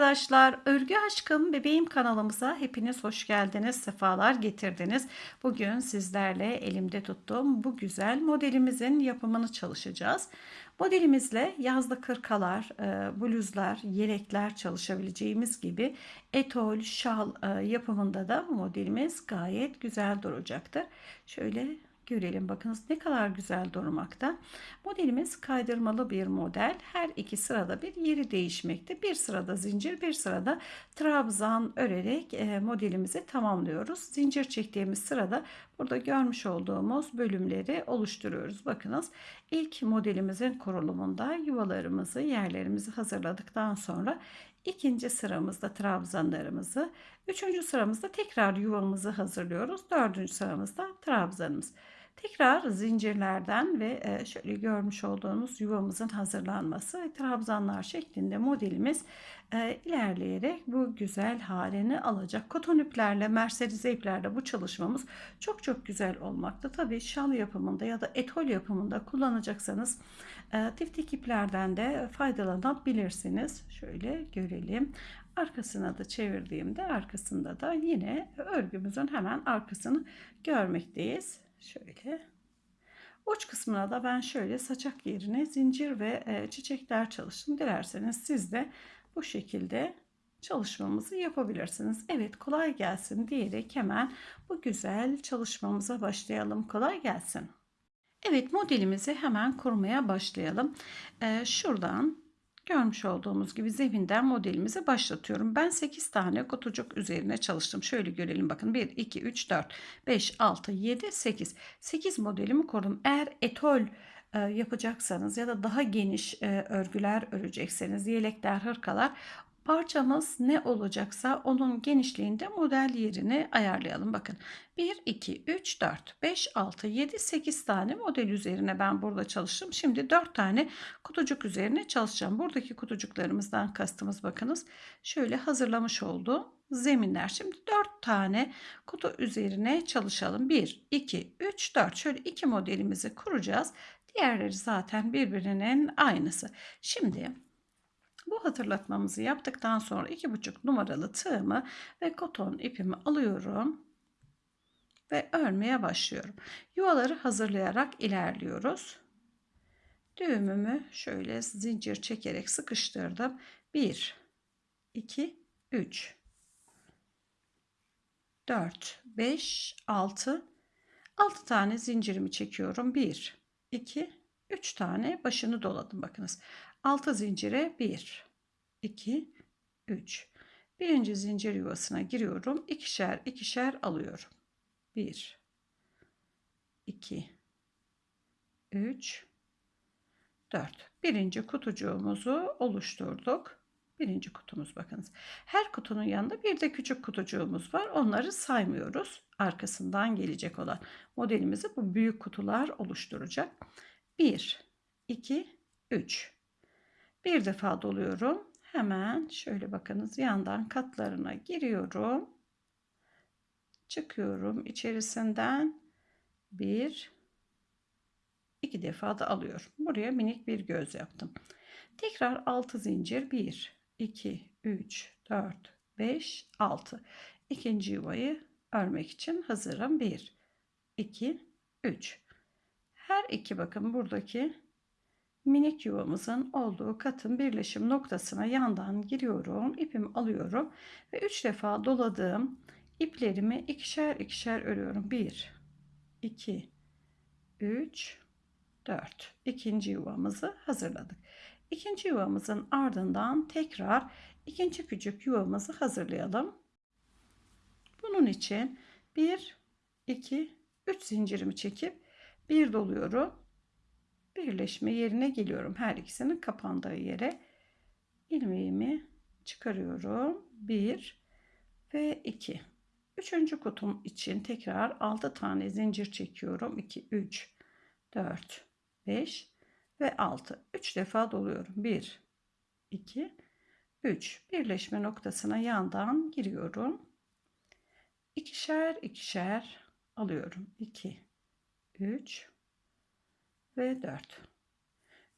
arkadaşlar. Örgü Aşkım Bebeğim kanalımıza hepiniz hoş geldiniz. Sefalar getirdiniz. Bugün sizlerle elimde tuttuğum bu güzel modelimizin yapımını çalışacağız. Modelimizle yazlı kırkalar, e, bluzlar, yelekler çalışabileceğimiz gibi etol, şal e, yapımında da bu modelimiz gayet güzel duracaktır. Şöyle görelim. Bakınız ne kadar güzel durmakta. Modelimiz kaydırmalı bir model. Her iki sırada bir yeri değişmekte. Bir sırada zincir, bir sırada trabzan örerek e, modelimizi tamamlıyoruz. Zincir çektiğimiz sırada burada görmüş olduğumuz bölümleri oluşturuyoruz. Bakınız ilk modelimizin kurulumunda yuvalarımızı, yerlerimizi hazırladıktan sonra İkinci sıramızda trabzanlarımızı, üçüncü sıramızda tekrar yuvamızı hazırlıyoruz. Dördüncü sıramızda trabzanımız. Tekrar zincirlerden ve e, şöyle görmüş olduğunuz yuvamızın hazırlanması ve trabzanlar şeklinde modelimiz e, ilerleyerek bu güzel halini alacak. Koton iplerle, merserize iplerle bu çalışmamız çok çok güzel olmakta. Tabii şal yapımında ya da etol yapımında kullanacaksanız e, tiftik iplerden de faydalanabilirsiniz. Şöyle görelim. Arkasına da çevirdiğimde arkasında da yine örgümüzün hemen arkasını görmekteyiz. Şöyle. Uç kısmına da ben şöyle saçak yerine zincir ve e, çiçekler çalıştım. Dilerseniz siz de bu şekilde çalışmamızı yapabilirsiniz. Evet kolay gelsin diyerek hemen bu güzel çalışmamıza başlayalım. Kolay gelsin. Evet modelimizi hemen kurmaya başlayalım. Ee, şuradan Görmüş olduğumuz gibi zeminden modelimizi başlatıyorum. Ben 8 tane kutucuk üzerine çalıştım. Şöyle görelim bakın. 1, 2, 3, 4, 5, 6, 7, 8. 8 modelimi kurdum. Eğer etol e, yapacaksanız ya da daha geniş e, örgüler örecekseniz yelekler, hırkalar Parçamız ne olacaksa onun genişliğinde model yerini ayarlayalım. Bakın 1, 2, 3, 4, 5, 6, 7, 8 tane model üzerine ben burada çalıştım. Şimdi 4 tane kutucuk üzerine çalışacağım. Buradaki kutucuklarımızdan kastımız bakınız. Şöyle hazırlamış olduğum zeminler. Şimdi 4 tane kutu üzerine çalışalım. 1, 2, 3, 4. Şöyle iki modelimizi kuracağız. Diğerleri zaten birbirinin aynısı. Şimdi bu hatırlatmamızı yaptıktan sonra 2,5 numaralı tığımı ve koton ipimi alıyorum ve örmeye başlıyorum. Yuvaları hazırlayarak ilerliyoruz. Düğümümü şöyle zincir çekerek sıkıştırdım. 1 2 3 4 5 6 6 tane zincirimi çekiyorum. 1 2 3 tane başını doladım bakınız. 6 zincire 1 2 3 birinci zincir yuvasına giriyorum. İkişer ikişer alıyorum. 1 2 3 4 birinci kutucuğumuzu oluşturduk. Birinci kutumuz bakınız. Her kutunun yanında bir de küçük kutucuğumuz var. Onları saymıyoruz. Arkasından gelecek olan modelimizi bu büyük kutular oluşturacak. 1 2 3 bir defa doluyorum. Hemen şöyle bakınız yandan katlarına giriyorum. Çıkıyorum içerisinden bir iki defa da alıyorum. Buraya minik bir göz yaptım. Tekrar 6 zincir 1 2 3 4 5 6 ikinci yuvayı örmek için hazırım 1 2 3 her iki bakın buradaki minik yuvamızın olduğu katın birleşim noktasına yandan giriyorum. ipimi alıyorum ve 3 defa doladığım iplerimi ikişer ikişer örüyorum. 1 2 3 4 ikinci yuvamızı hazırladık. İkinci yuvamızın ardından tekrar ikinci küçük yuvamızı hazırlayalım. Bunun için 1 2 3 zincirimi çekip bir doluyorum birleşme yerine geliyorum. Her ikisinin kapandığı yere ilmeğimi çıkarıyorum. 1 ve 2. Üçüncü kutum için tekrar 6 tane zincir çekiyorum. 2, 3, 4, 5 ve 6. 3 defa doluyorum. 1, 2, 3. Birleşme noktasına yandan giriyorum. İkişer ikişer alıyorum. 2, 3, ve 4.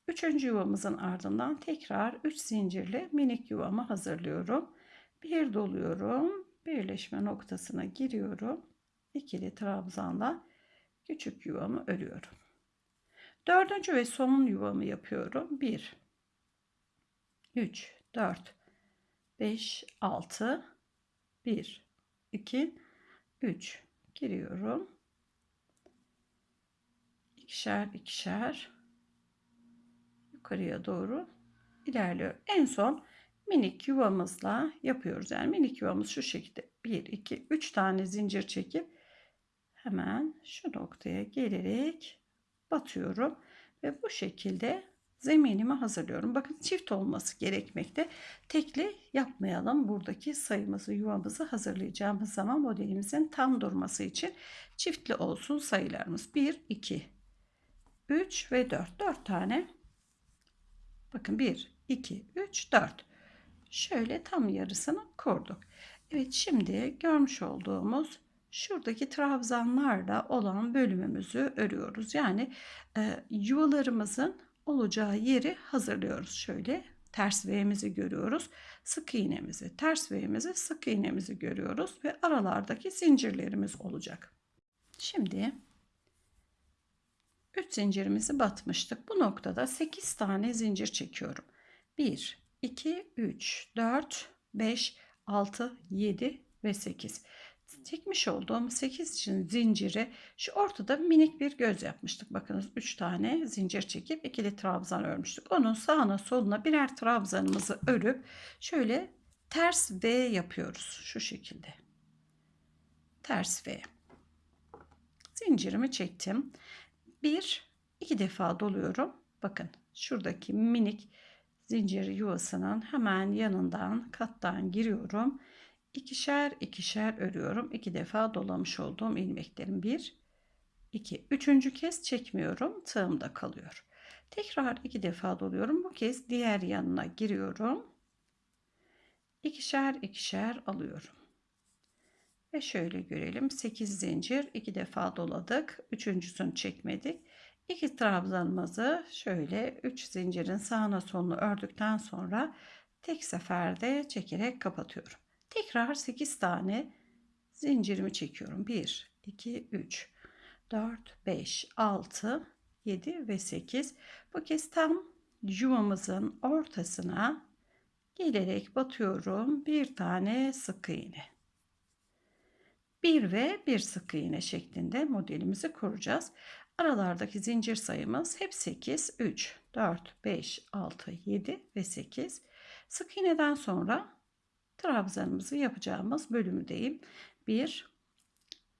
Üçüncü yuvamızın ardından tekrar 3 zincirli minik yuvamı hazırlıyorum. Bir doluyorum. Birleşme noktasına giriyorum. İkili trabzanla küçük yuvamı örüyorum. Dördüncü ve son yuvamı yapıyorum. 1 3 4 5 6 1 2 3 giriyorum. İkişer ikişer yukarıya doğru ilerliyor. En son minik yuvamızla yapıyoruz. Yani minik yuvamız şu şekilde 1 2 3 tane zincir çekip hemen şu noktaya gelerek batıyorum ve bu şekilde zeminimi hazırlıyorum. Bakın çift olması gerekmekte. Tekli yapmayalım. Buradaki sayımızı, yuvamızı hazırlayacağımız zaman modelimizin tam durması için çiftli olsun sayılarımız. 1, 2, 3 ve 4. 4 tane. Bakın 1, 2, 3, 4. Şöyle tam yarısını kurduk. Evet şimdi görmüş olduğumuz şuradaki trabzanlarla olan bölümümüzü örüyoruz. Yani e, yuvalarımızın olacağı yeri hazırlıyoruz. Şöyle ters V'mizi görüyoruz. Sık iğnemizi, ters V'mizi, sık iğnemizi görüyoruz ve aralardaki zincirlerimiz olacak. Şimdi 3 zincirimizi batmıştık. Bu noktada 8 tane zincir çekiyorum. 1 2 3 4 5 6 7 ve 8 çekmiş olduğum 8 için zinciri şu ortada minik bir göz yapmıştık. Bakınız 3 tane zincir çekip ikili trabzan örmüştük. Onun sağına soluna birer trabzanımızı örüp şöyle ters V yapıyoruz şu şekilde. Ters V. Zincirimi çektim. Bir, iki defa doluyorum. Bakın şuradaki minik zincir yuvasının hemen yanından kattan giriyorum ikişer ikişer örüyorum. İki defa dolamış olduğum ilmeklerim. Bir, iki, üçüncü kez çekmiyorum. Tığımda kalıyor. Tekrar iki defa doluyorum. Bu kez diğer yanına giriyorum. İkişer ikişer alıyorum. Ve şöyle görelim. 8 zincir iki defa doladık. Üçüncüsünü çekmedik. İki trabzanımızı şöyle 3 zincirin sağına solunu ördükten sonra tek seferde çekerek kapatıyorum. Tekrar 8 tane zincirimi çekiyorum. 1, 2, 3, 4, 5, 6, 7 ve 8. Bu kez tam yuvamızın ortasına gelerek batıyorum. Bir tane sık iğne. Bir ve bir sık iğne şeklinde modelimizi kuracağız. Aralardaki zincir sayımız hep 8, 3, 4, 5, 6, 7 ve 8. Sık iğneden sonra trabzanımızı yapacağımız bölümündeyim. 1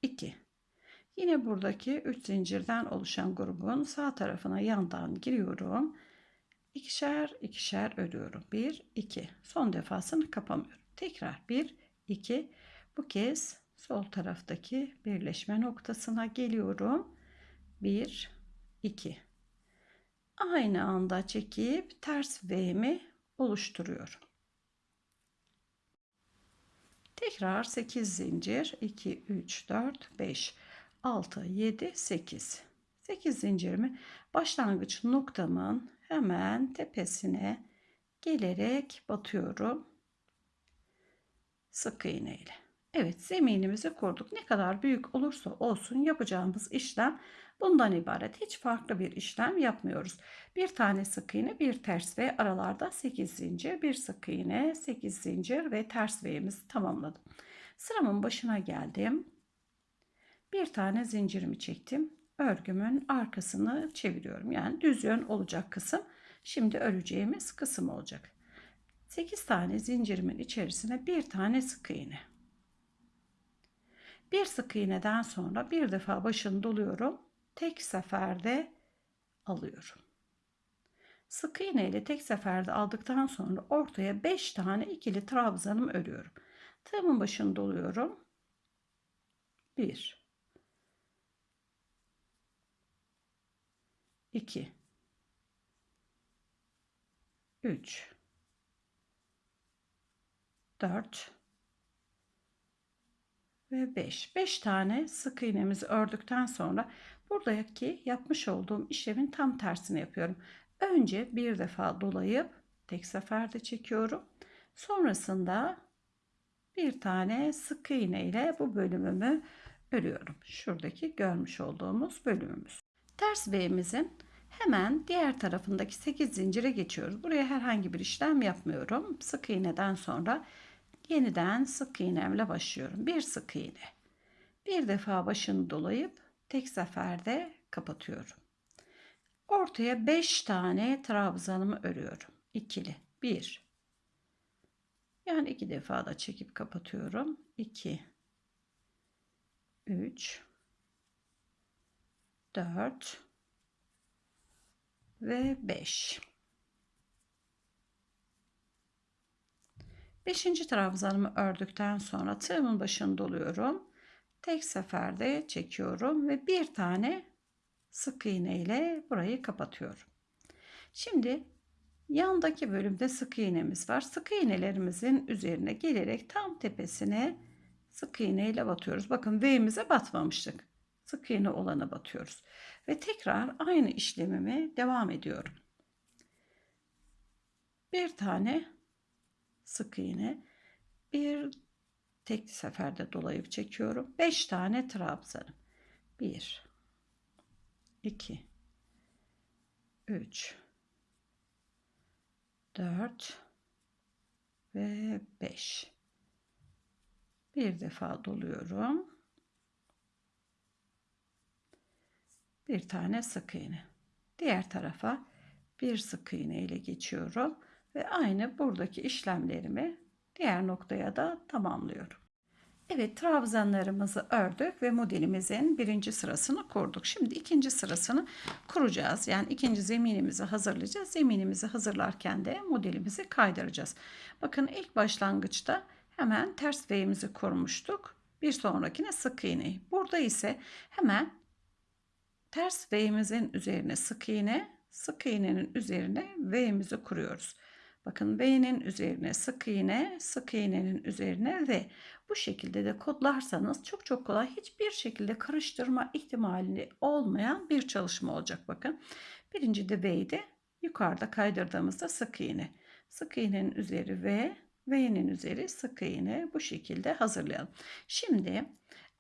2 Yine buradaki 3 zincirden oluşan grubun sağ tarafına yandan giriyorum. İkişer ikişer örüyorum. 1 2 son defasını kapamıyorum. Tekrar 1 2 bu kez sol taraftaki birleşme noktasına geliyorum. 1 2 aynı anda çekip ters V'mi oluşturuyorum. Tekrar 8 zincir 2 3 4 5 6 7 8 8 zincirimi başlangıç noktamın hemen tepesine gelerek batıyorum sık iğne ile. Evet zeminimizi kurduk. Ne kadar büyük olursa olsun yapacağımız işlem bundan ibaret. Hiç farklı bir işlem yapmıyoruz. Bir tane sık iğne, bir ters ve aralarda 8 zincir, bir sık iğne, 8 zincir ve ters V'mizi tamamladım. Sıramın başına geldim. Bir tane zincirimi çektim. Örgümün arkasını çeviriyorum. Yani düz yön olacak kısım. Şimdi öreceğimiz kısım olacak. 8 tane zincirimin içerisine bir tane sık iğne. Bir sık iğneden sonra bir defa başını doluyorum. Tek seferde alıyorum. Sık iğne ile tek seferde aldıktan sonra ortaya 5 tane ikili trabzanım örüyorum. Tığımın başını doluyorum. 1 2 3 4 ve 5. 5 tane sık iğnemizi ördükten sonra buradaki yapmış olduğum işlemin tam tersini yapıyorum. Önce bir defa dolayıp tek seferde çekiyorum. Sonrasında bir tane sık iğne ile bu bölümümü örüyorum. Şuradaki görmüş olduğumuz bölümümüz. Ters V'mizin hemen diğer tarafındaki 8 zincire geçiyoruz. Buraya herhangi bir işlem yapmıyorum. Sık iğneden sonra yeniden sık iğnemle başlıyorum. Bir sık iğne. Bir defa başını dolayıp tek seferde kapatıyorum. Ortaya 5 tane trabzanımı örüyorum. İkili. 1 yani iki defa da çekip kapatıyorum. 2 3 4 ve 5 Beşinci trabzanımı ördükten sonra tığımın başını doluyorum. Tek seferde çekiyorum ve bir tane sık iğne ile burayı kapatıyorum. Şimdi yandaki bölümde sık iğnemiz var. Sık iğnelerimizin üzerine gelerek tam tepesine sık iğne ile batıyoruz. Bakın V'mize batmamıştık. Sık iğne olana batıyoruz. Ve tekrar aynı işlemimi devam ediyorum. Bir tane sık iğne, bir tek seferde dolayıp çekiyorum. 5 tane trabzanım. 1 2 3 4 ve 5 bir defa doluyorum. Bir tane sık iğne. Diğer tarafa bir sık iğne ile geçiyorum ve aynı buradaki işlemlerimi diğer noktaya da tamamlıyorum Evet trabzanlarımızı ördük ve modelimizin birinci sırasını kurduk. Şimdi ikinci sırasını kuracağız. Yani ikinci zeminimizi hazırlayacağız. Zeminimizi hazırlarken de modelimizi kaydıracağız. Bakın ilk başlangıçta hemen ters V'mizi kurmuştuk. Bir sonrakine sık iğne. Burada ise hemen ters V'mizin üzerine sık iğne, sık iğnenin üzerine V'mizi kuruyoruz. Bakın V'nin üzerine sık iğne, sık iğnenin üzerine V. Bu şekilde de kodlarsanız çok çok kolay hiçbir şekilde karıştırma ihtimali olmayan bir çalışma olacak bakın. Birinci de V'ydi. Yukarıda kaydırdığımızda sık iğne. Sık iğnenin üzeri V, V'nin üzeri sık iğne bu şekilde hazırlayalım. Şimdi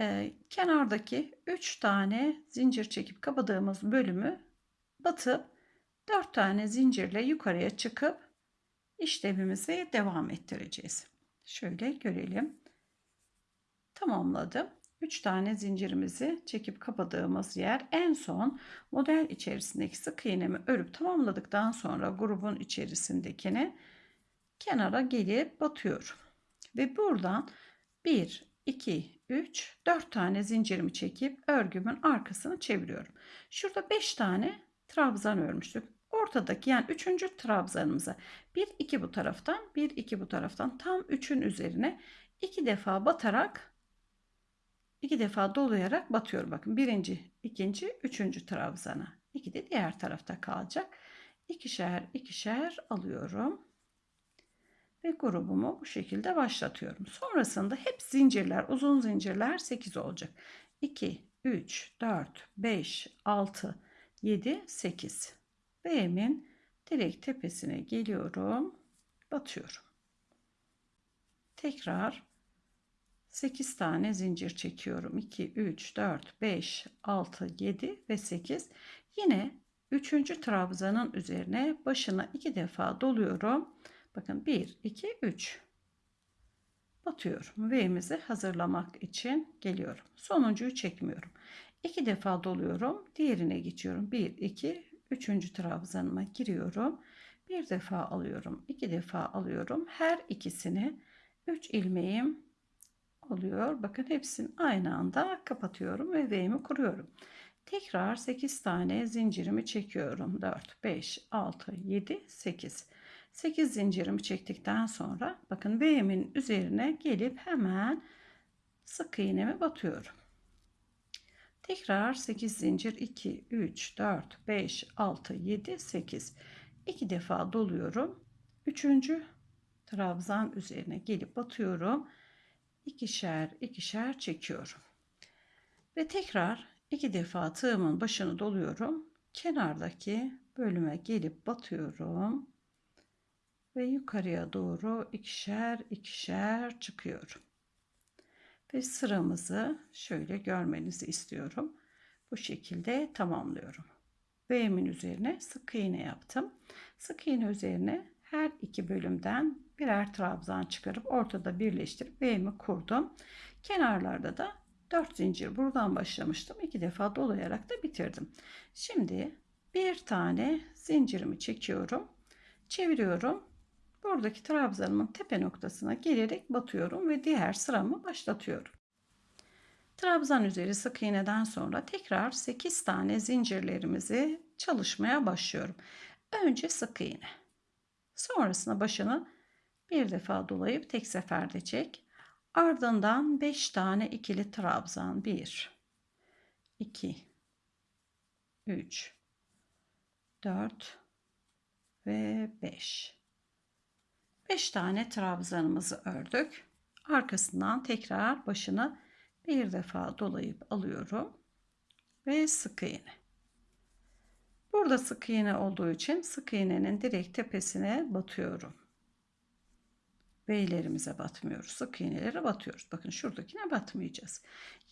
e, kenardaki 3 tane zincir çekip kapadığımız bölümü batıp 4 tane zincirle yukarıya çıkıp işlemimizi devam ettireceğiz. Şöyle görelim tamamladım. 3 tane zincirimizi çekip kapadığımız yer en son model içerisindeki sık iğnemi örüp tamamladıktan sonra grubun içerisindekini kenara gelip batıyorum. Ve buradan 1, 2, 3, 4 tane zincirimi çekip örgümün arkasını çeviriyorum. Şurada 5 tane trabzan örmüştük. Ortadaki yani 3. trabzanımıza 1, 2 bu taraftan, 1, 2 bu taraftan tam 3'ün üzerine 2 defa batarak iki defa dolayarak batıyorum. Bakın birinci, ikinci, üçüncü trabzana. İki de diğer tarafta kalacak. İkişer ikişer alıyorum. Ve grubumu bu şekilde başlatıyorum. Sonrasında hep zincirler, uzun zincirler 8 olacak. 2, 3, 4, 5, 6, 7, 8. B'min direkt tepesine geliyorum. Batıyorum. Tekrar 8 tane zincir çekiyorum. 2, 3, 4, 5, 6, 7 ve 8. Yine 3. trabzanın üzerine başına 2 defa doluyorum. Bakın 1, 2, 3. Batıyorum. V'mizi hazırlamak için geliyorum. Sonuncuyu çekmiyorum. 2 defa doluyorum. Diğerine geçiyorum. 1, 2, 3. trabzanıma giriyorum. Bir defa alıyorum. 2 defa alıyorum. Her ikisini 3 ilmeğim oluyor. Bakın hepsini aynı anda kapatıyorum ve V'mi kuruyorum. Tekrar 8 tane zincirimi çekiyorum. 4, 5, 6, 7, 8. 8 zincirimi çektikten sonra bakın V'min üzerine gelip hemen sık iğnemi batıyorum. Tekrar 8 zincir 2, 3, 4, 5, 6, 7, 8. 2 defa doluyorum. 3. trabzan üzerine gelip batıyorum ikişer ikişer çekiyorum. Ve tekrar iki defa tığımın başını doluyorum. Kenardaki bölüme gelip batıyorum ve yukarıya doğru ikişer ikişer çıkıyorum. Ve sıramızı şöyle görmenizi istiyorum. Bu şekilde tamamlıyorum. V'min üzerine sık iğne yaptım. Sık iğne üzerine her iki bölümden birer trabzan çıkarıp ortada birleştirip V'mi kurdum. Kenarlarda da 4 zincir buradan başlamıştım. iki defa dolayarak da bitirdim. Şimdi bir tane zincirimi çekiyorum. Çeviriyorum. Buradaki trabzanımın tepe noktasına gelerek batıyorum ve diğer sıramı başlatıyorum. Trabzan üzeri sık iğneden sonra tekrar 8 tane zincirlerimizi çalışmaya başlıyorum. Önce sık iğne. Sonrasında başını bir defa dolayıp tek seferde çek. Ardından 5 tane ikili trabzan. 1 2 3 4 ve 5. 5 tane trabzanımızı ördük. Arkasından tekrar başını bir defa dolayıp alıyorum ve sık iğne. Burada sık iğne olduğu için sık iğnenin direkt tepesine batıyorum. Beylerimize batmıyoruz. Sık iğnelere batıyoruz. Bakın şuradakine batmayacağız.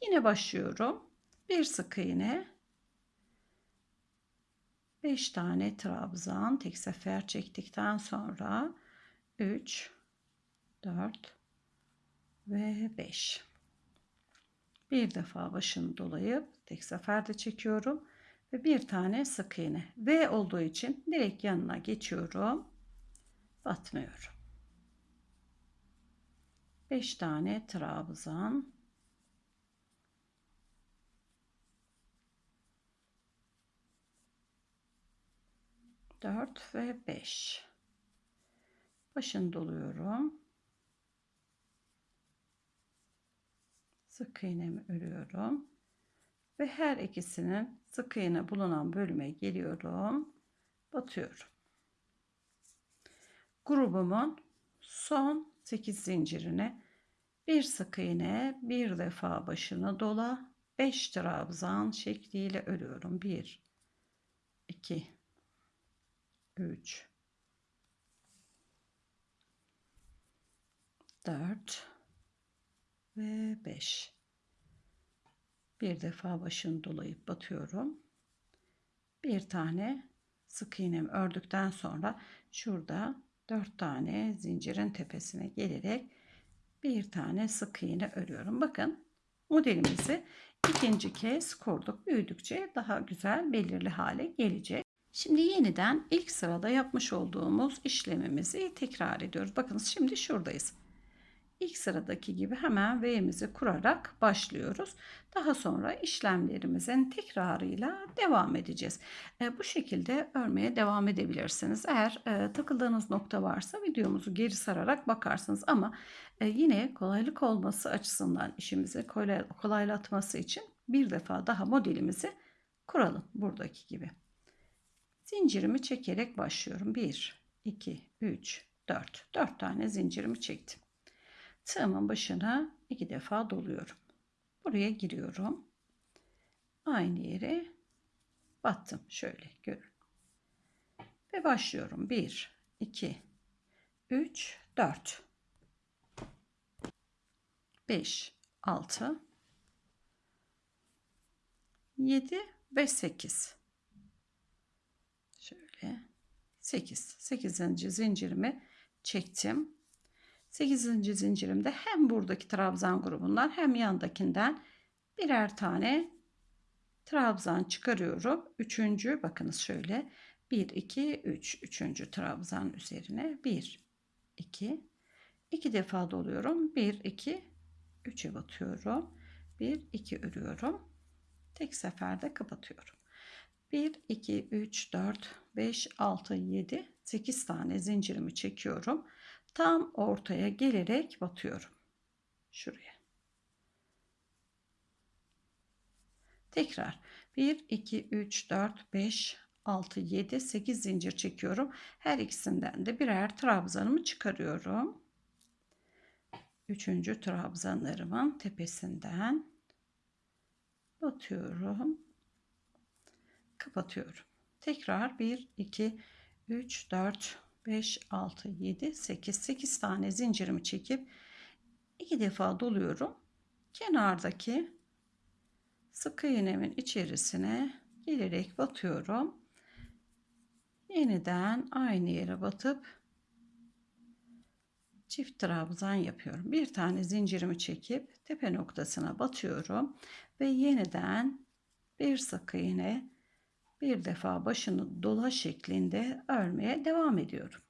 Yine başlıyorum. Bir sık iğne. 5 tane trabzan tek sefer çektikten sonra 3 4 ve 5 bir defa başını dolayıp tek seferde çekiyorum ve bir tane sık iğne. V olduğu için direkt yanına geçiyorum batmıyorum. 5 tane trabzan. Dört ve beş başını doluyorum. Sık iğnemi örüyorum. Ve her ikisinin sık iğne bulunan bölüme geliyorum. Batıyorum. Grubumun son 8 zincirine bir sık iğne bir defa başını dola 5 trabzan şekliyle örüyorum. 1 2 3 4 ve 5 bir defa başını dolayıp batıyorum. Bir tane sık iğnemi ördükten sonra şurada 4 tane zincirin tepesine gelerek bir tane sık iğne örüyorum. Bakın modelimizi ikinci kez kurduk. Büyüdükçe daha güzel belirli hale gelecek. Şimdi yeniden ilk sırada yapmış olduğumuz işlemimizi tekrar ediyoruz. Bakınız şimdi şuradayız ilk sıradaki gibi hemen V'mizi kurarak başlıyoruz. Daha sonra işlemlerimizin tekrarıyla devam edeceğiz. E, bu şekilde örmeye devam edebilirsiniz. Eğer e, takıldığınız nokta varsa videomuzu geri sararak bakarsınız ama e, yine kolaylık olması açısından işimizi kolay, kolaylatması için bir defa daha modelimizi kuralım buradaki gibi. Zincirimi çekerek başlıyorum. 1, 2, 3, 4. 4 tane zincirimi çektim. Tığımın başına iki defa doluyorum. Buraya giriyorum. Aynı yere battım. Şöyle görün. Ve başlıyorum. 1, 2, 3, 4, 5, 6, 7 ve 8. Şöyle 8. 8. zincirimi çektim. 8. zincirimde hem buradaki trabzan grubundan hem yandakinden birer tane trabzan çıkarıyorum. Üçüncü bakınız şöyle 1 2 3 üçüncü trabzan üzerine 1 2 2 defa doluyorum. 1 2 3'e batıyorum. 1 2 örüyorum. Tek seferde kapatıyorum. 1 2 3 4 5 6 7 8 tane zincirimi çekiyorum tam ortaya gelerek batıyorum. Şuraya. Tekrar 1 2 3 4 5 6 7 8 zincir çekiyorum. Her ikisinden de birer trabzanımı çıkarıyorum. Üçüncü trabzanlarımın tepesinden batıyorum. Kapatıyorum. Tekrar 1, 2, 3, 4, 5, 6, 7, 8. 8 tane zincirimi çekip iki defa doluyorum. Kenardaki sık iğnemin içerisine gelerek batıyorum. Yeniden aynı yere batıp çift trabzan yapıyorum. Bir tane zincirimi çekip tepe noktasına batıyorum ve yeniden bir sık iğne bir defa başını dola şeklinde örmeye devam ediyorum.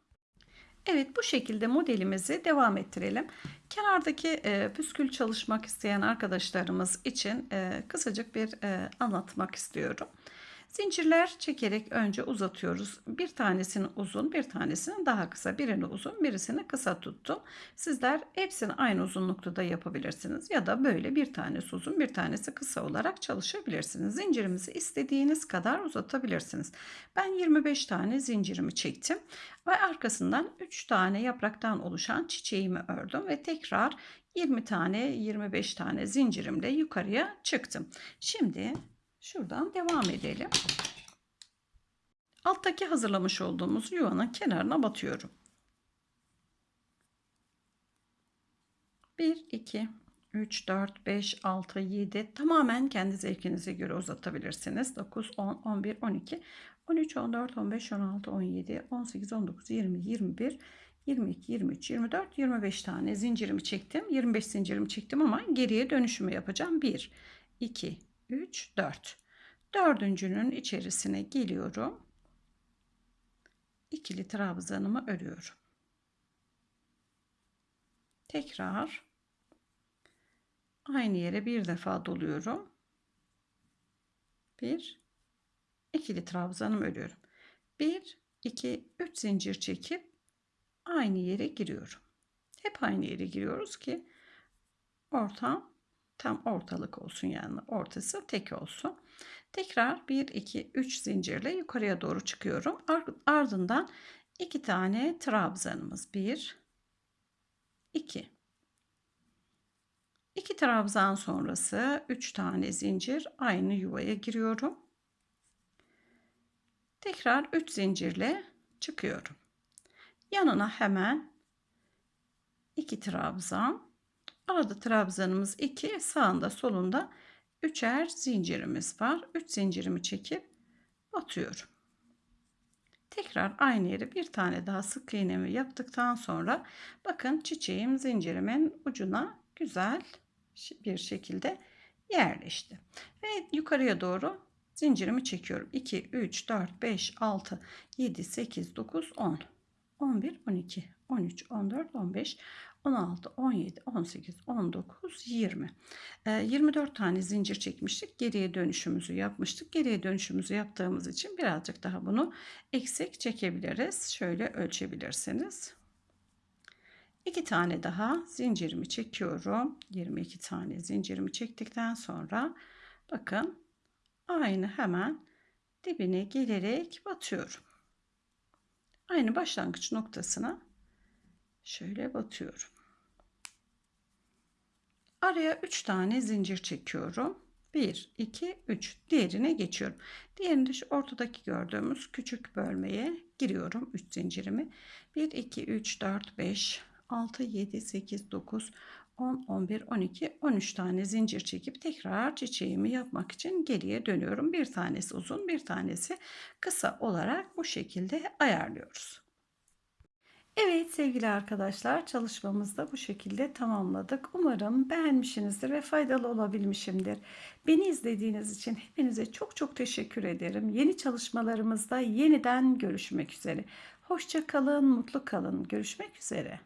Evet bu şekilde modelimizi devam ettirelim. Kenardaki e, püskül çalışmak isteyen arkadaşlarımız için e, kısacık bir e, anlatmak istiyorum. Zincirler çekerek önce uzatıyoruz. Bir tanesini uzun, bir tanesini daha kısa. Birini uzun, birisini kısa tuttum. Sizler hepsini aynı uzunlukta da yapabilirsiniz. Ya da böyle bir tanesi uzun, bir tanesi kısa olarak çalışabilirsiniz. Zincirimizi istediğiniz kadar uzatabilirsiniz. Ben 25 tane zincirimi çektim. Ve arkasından 3 tane yapraktan oluşan çiçeğimi ördüm. Ve tekrar 20 tane, 25 tane zincirimle yukarıya çıktım. Şimdi Şuradan devam edelim. Alttaki hazırlamış olduğumuz yuvanın kenarına batıyorum. 1, 2, 3, 4, 5, 6, 7 tamamen kendi zevkinize göre uzatabilirsiniz. 9, 10, 11, 12, 13, 14, 15, 16, 17, 18, 19, 20, 21, 22, 23, 24, 25 tane zincirimi çektim. 25 zincirimi çektim ama geriye dönüşümü yapacağım. 1, 2, 3, 4. Dördüncünün içerisine geliyorum. İkili trabzanımı örüyorum. Tekrar aynı yere bir defa doluyorum. Bir, ikili trabzanımı örüyorum. Bir, iki, üç zincir çekip aynı yere giriyorum. Hep aynı yere giriyoruz ki ortam tam ortalık olsun yani ortası tek olsun. Tekrar 1 2 3 zincirle yukarıya doğru çıkıyorum. Ardından iki tane trabzanımız 1 2 2 trabzan sonrası 3 tane zincir aynı yuvaya giriyorum. Tekrar 3 zincirle çıkıyorum. Yanına hemen 2 trabzan Arada trabzanımız 2, sağında solunda üçer zincirimiz var. 3 zincirimi çekip batıyorum. Tekrar aynı yere bir tane daha sık iğnemi yaptıktan sonra bakın çiçeğim zincirimin ucuna güzel bir şekilde yerleşti. Ve yukarıya doğru zincirimi çekiyorum. 2, 3, 4, 5, 6, 7, 8, 9, 10, 11, 12, 13, 14, 15, 16, 17, 18, 19, 20. E, 24 tane zincir çekmiştik. Geriye dönüşümüzü yapmıştık. Geriye dönüşümüzü yaptığımız için birazcık daha bunu eksik çekebiliriz. Şöyle ölçebilirsiniz. 2 tane daha zincirimi çekiyorum. 22 tane zincirimi çektikten sonra bakın aynı hemen dibine gelerek batıyorum. Aynı başlangıç noktasına şöyle batıyorum. Araya 3 tane zincir çekiyorum. 1, 2, 3. Diğerine geçiyorum. Diğerinde şu ortadaki gördüğümüz küçük bölmeye giriyorum. 3 zincirimi. 1, 2, 3, 4, 5, 6, 7, 8, 9, 10, 11, 12, 13 tane zincir çekip tekrar çiçeğimi yapmak için geriye dönüyorum. Bir tanesi uzun, bir tanesi kısa olarak bu şekilde ayarlıyoruz. Evet sevgili arkadaşlar çalışmamızı da bu şekilde tamamladık. Umarım beğenmişsinizdir ve faydalı olabilmişimdir. Beni izlediğiniz için hepinize çok çok teşekkür ederim. Yeni çalışmalarımızda yeniden görüşmek üzere. Hoşça kalın, mutlu kalın. Görüşmek üzere.